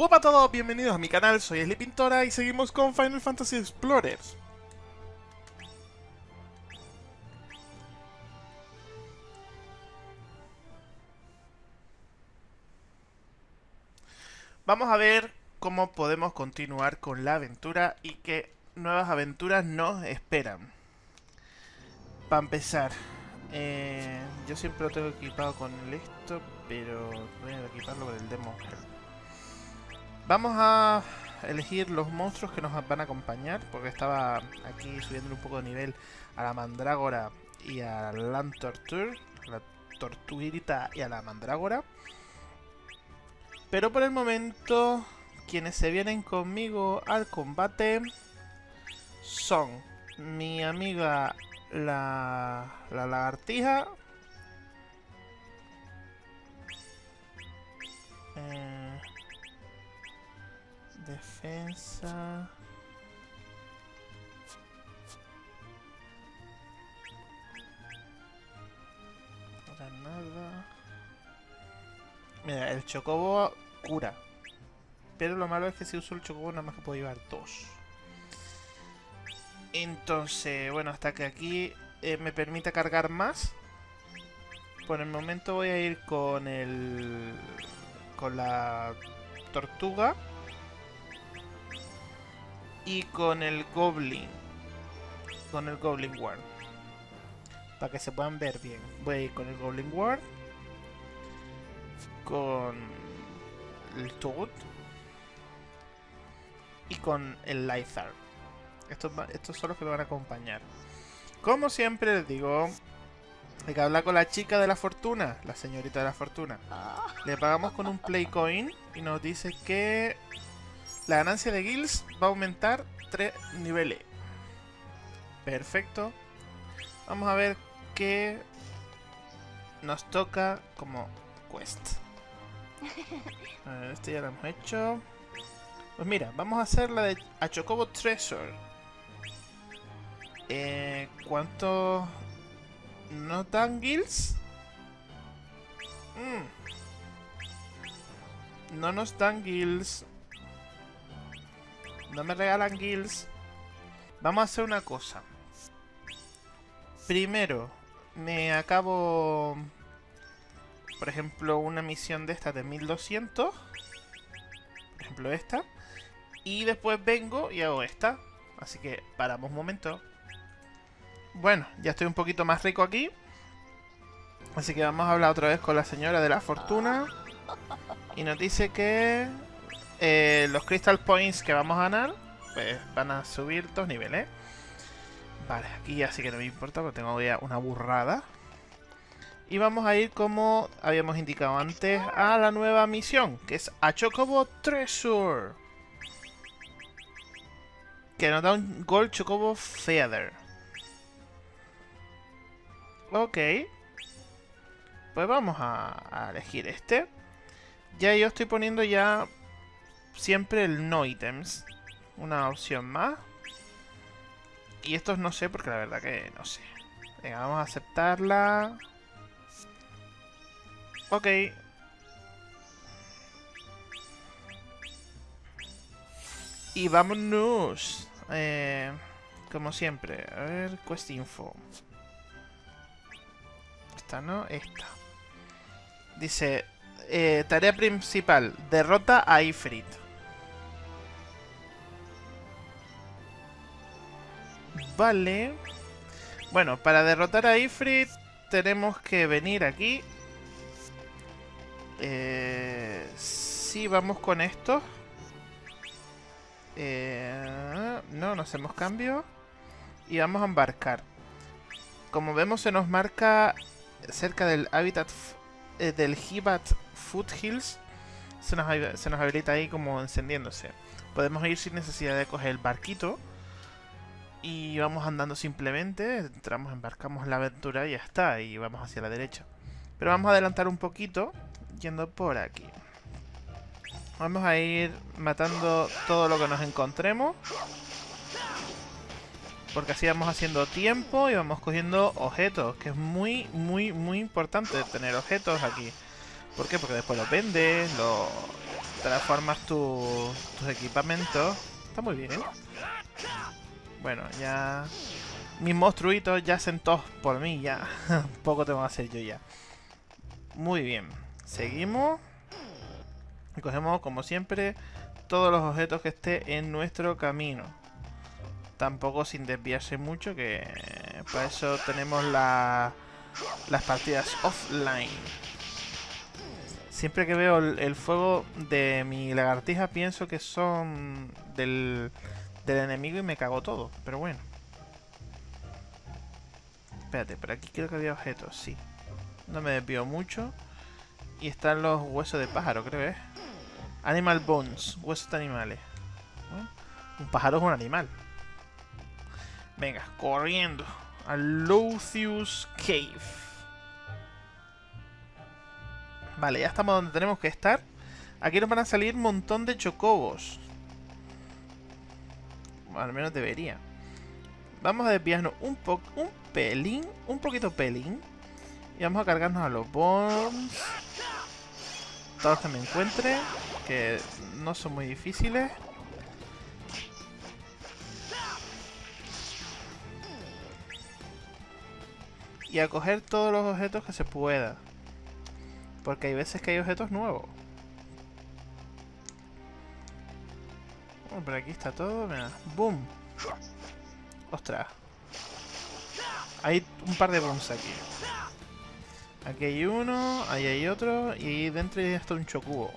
Hola a todos, bienvenidos a mi canal, soy Esli Pintora y seguimos con Final Fantasy Explorers. Vamos a ver cómo podemos continuar con la aventura y qué nuevas aventuras nos esperan. Para empezar, eh, yo siempre lo tengo equipado con esto, pero voy a equiparlo con el Demo Vamos a elegir los monstruos que nos van a acompañar, porque estaba aquí subiendo un poco de nivel a la Mandrágora y a la Torture, la Tortuguita y a la Mandrágora. Pero por el momento, quienes se vienen conmigo al combate son mi amiga la, la lagartija. Defensa. Granada. Mira, el chocobo cura. Pero lo malo es que si uso el chocobo nada más que puedo llevar dos. Entonces, bueno, hasta que aquí eh, me permita cargar más. Por el momento voy a ir con el... Con la tortuga. Y con el goblin. Con el goblin ward. Para que se puedan ver bien. Voy a ir con el goblin ward. Con el toad. Y con el Lythar. Estos, estos son los que me van a acompañar. Como siempre les digo, hay que hablar con la chica de la fortuna, la señorita de la fortuna. Le pagamos con un play coin y nos dice que la ganancia de guilds va a aumentar 3 niveles. Perfecto. Vamos a ver qué nos toca como quest. A ver, este ya lo hemos hecho. Pues mira, vamos a hacer la de Achocobo Treasure. Eh, ¿Cuánto no dan guilds? Mm. No nos dan guilds. No me regalan guilds. Vamos a hacer una cosa. Primero, me acabo... Por ejemplo, una misión de esta de 1200. Por ejemplo, esta. Y después vengo y hago esta. Así que paramos un momento. Bueno, ya estoy un poquito más rico aquí. Así que vamos a hablar otra vez con la señora de la fortuna. Y nos dice que eh, los Crystal Points que vamos a ganar pues van a subir dos niveles. Vale, aquí ya sí que no me importa porque tengo ya una burrada. Y vamos a ir como habíamos indicado antes a la nueva misión, que es a Chocobo Treasure. Que nos da un Gold Chocobo Feather. Ok. Pues vamos a, elegir este. Ya yo estoy poniendo ya siempre el no items. Una opción más. Y estos no sé porque la verdad que no sé. Venga, vamos a aceptarla. Ok. Y vámonos. Eh, como siempre. A ver, quest info esta, ¿no? Esta. Dice, eh, tarea principal, derrota a Ifrit. Vale. Bueno, para derrotar a Ifrit tenemos que venir aquí. Eh, sí, vamos con esto. Eh, no, no hacemos cambio. Y vamos a embarcar. Como vemos se nos marca cerca del hábitat eh, del Hibat Foothills se nos, se nos habilita ahí como encendiéndose. Podemos ir sin necesidad de coger el barquito. Y vamos andando simplemente, entramos, embarcamos la aventura y ya está, y vamos hacia la derecha. Pero vamos a adelantar un poquito, yendo por aquí. Vamos a ir matando todo lo que nos encontremos. Porque así vamos haciendo tiempo y vamos cogiendo objetos, que es muy, muy, muy importante tener objetos aquí. ¿Por qué? Porque después los vendes, los, transformas tu- tus equipamientos. Está muy bien. Bueno, ya... Mis monstruitos ya todos por mí, ya. Poco tengo que hacer yo ya. Muy bien. Seguimos. Y cogemos, como siempre, todos los objetos que esté en nuestro camino. Tampoco sin desviarse mucho, que para eso tenemos la- las partidas offline. Siempre que veo el fuego de mi lagartija pienso que son del, del enemigo y me cago todo, pero bueno. Espérate, por aquí creo que había objetos, sí. No me desvío mucho. Y están los huesos de pájaro, creo, ¿eh? Animal Bones, huesos de animales. Un pájaro es un animal. Venga, corriendo. A Lucius Cave. Vale, ya estamos donde tenemos que estar. Aquí nos van a salir un montón de chocobos. Al menos debería. Vamos a desviarnos un poco, un pelín, un poquito pelín. Y vamos a cargarnos a los bombs. Todos que me encuentre. Que no son muy difíciles. Y a coger todos los objetos que se pueda. Porque hay veces que hay objetos nuevos. Bueno, por aquí está todo, mira. ¡Boom! ¡Ostras! Hay un par de booms aquí. Aquí hay uno, ahí hay otro, y dentro hay hasta un chocubo.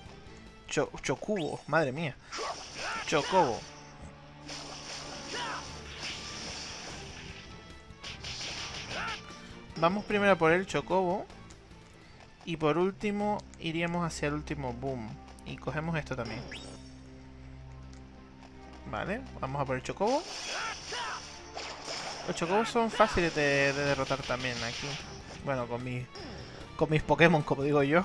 Cho chocubo, madre mía. Chocobo. Vamos primero por el chocobo. Y por último, iríamos hacia el último boom. Y cogemos esto también. Vale, vamos a por el chocobo. Los chocobos son fáciles de, de derrotar también aquí. Bueno, con mis, con mis Pokémon, como digo yo.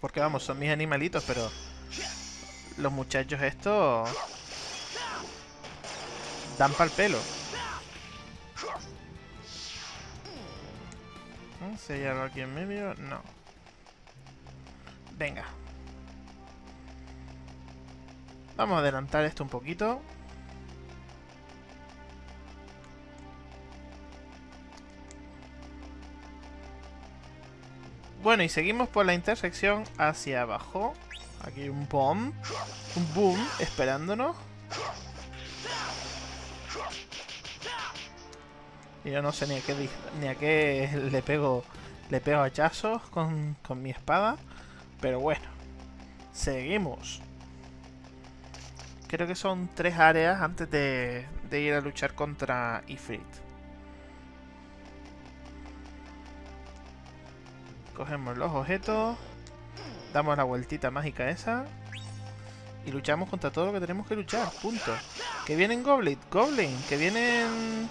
Porque vamos, son mis animalitos, pero... Los muchachos estos... Dan pa'l pelo. ¿Mm? ¿Si hay algo aquí en medio? No. Venga. Vamos a adelantar esto un poquito. Bueno, y seguimos por la intersección hacia abajo. Aquí un bomb. Un boom esperándonos. Y yo no sé ni a qué, ni a qué le pego le pego hachazos con, con mi espada. Pero bueno. Seguimos. Creo que son tres áreas antes de, ir a luchar contra Ifrit. Cogemos los objetos. Damos la vueltita mágica esa. Y luchamos contra todo lo que tenemos que luchar. Punto. Que vienen Goblin, Goblin. Que vienen...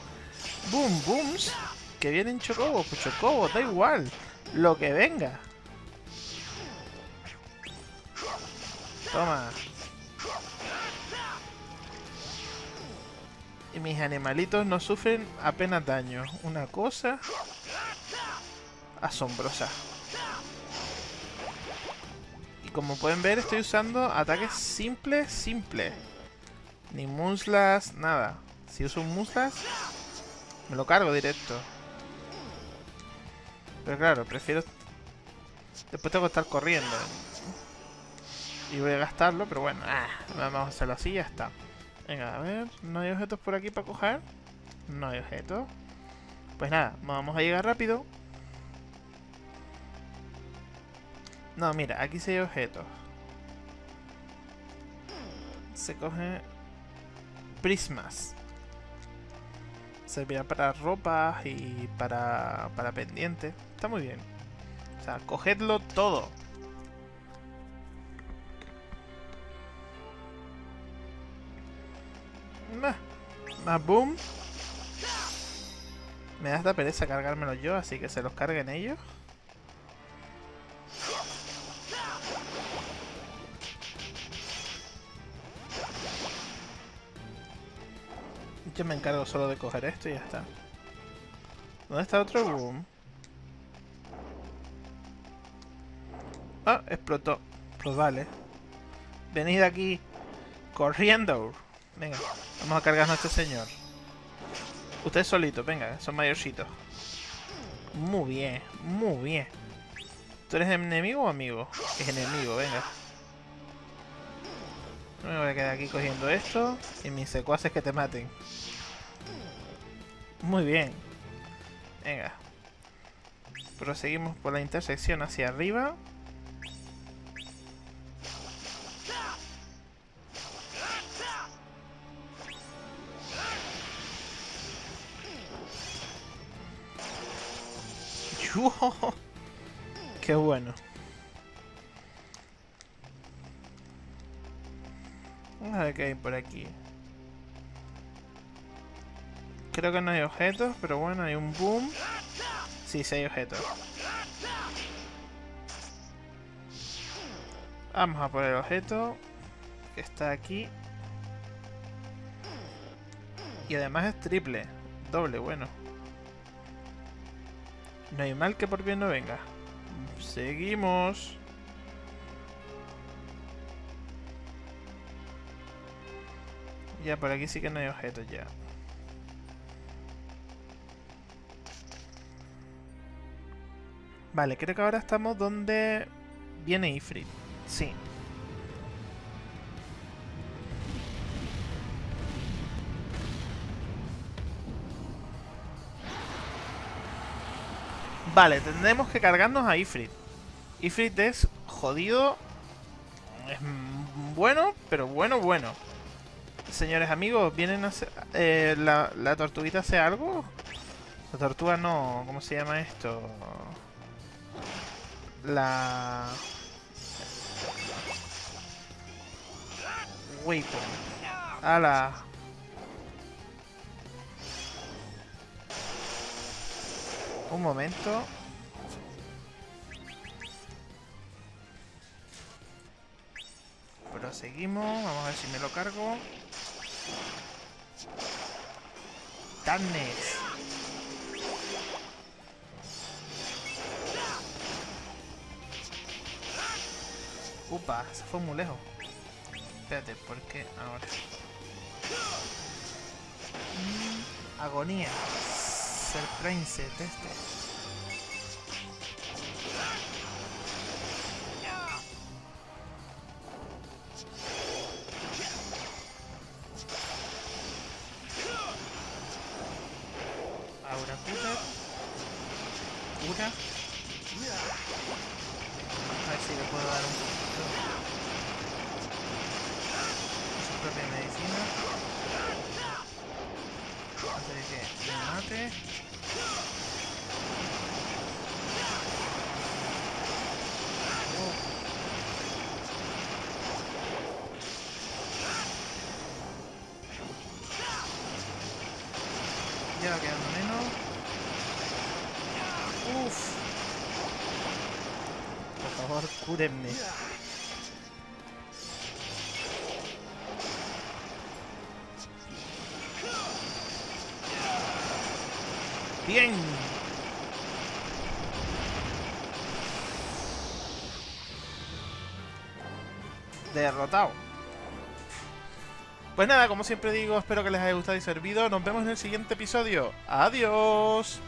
Boom, Booms. Que vienen Chocobos, pues Chocobos, da igual. Lo que venga. Toma. Y mis animalitos no sufren apenas daño. Una cosa asombrosa. Y como pueden ver, estoy usando ataques simples, simples. Ni muslas, nada. Si uso un muslas, me lo cargo directo. Pero claro, prefiero... Después tengo que estar corriendo. Y voy a gastarlo, pero bueno, ah, vamos a hacerlo así y ya está. Venga, a ver, ¿no hay objetos por aquí para coger? No hay objetos. Pues nada, vamos a llegar rápido. No, mira, aquí sí hay objetos. Se coge prismas. Servirá para ropas y para, para pendientes. Está muy bien. O sea, cogedlo todo. Más boom. Me da esta pereza cargármelo yo, así que se los carguen ellos. Yo me encargo solo de coger esto y ya está. ¿Dónde está otro boom? Ah, explotó. Pues vale. Venid aquí. Corriendo. Venga, vamos a cargarnos a este señor. Usted solito, venga, son mayorcitos. Muy bien, muy bien. ¿Tú eres enemigo o amigo? Es enemigo, venga. No me voy a quedar aquí cogiendo esto y mis secuaces que te maten. Muy bien. Venga. Proseguimos por la intersección hacia arriba. ¡Qué bueno! Vamos a ver qué hay por aquí. Creo que no hay objetos, pero bueno, hay un boom. Sí, sí hay objetos. Vamos a por el objeto que está aquí. Y además es triple. Doble, bueno. No hay mal que por bien no venga. Seguimos. Ya, por aquí sí que no hay objetos ya. Vale, creo que ahora estamos donde viene Ifrit. Sí. Vale, tendremos que cargarnos a Ifrit. Ifrit es jodido. Es bueno, pero bueno, bueno. Señores amigos, ¿vienen a hacer... Eh, la, ¿La tortuguita hace algo? La tortuga no... ¿Cómo se llama esto? La... Weapon. ¡Hala! Un momento. Proseguimos. Vamos a ver si me lo cargo. ¡Tanes! Upa, se fue muy lejos. Espérate, ¿por qué ahora? Mm, agonía. Surprise este. Ahora. Cura. A ver si le puedo dar un poquito. Su propia medicina. Antes de que me mate. Uf. Por favor, cúrenme. Bien. Derrotado. Pues nada, como siempre digo, espero que les haya gustado y servido. Nos vemos en el siguiente episodio. ¡Adiós!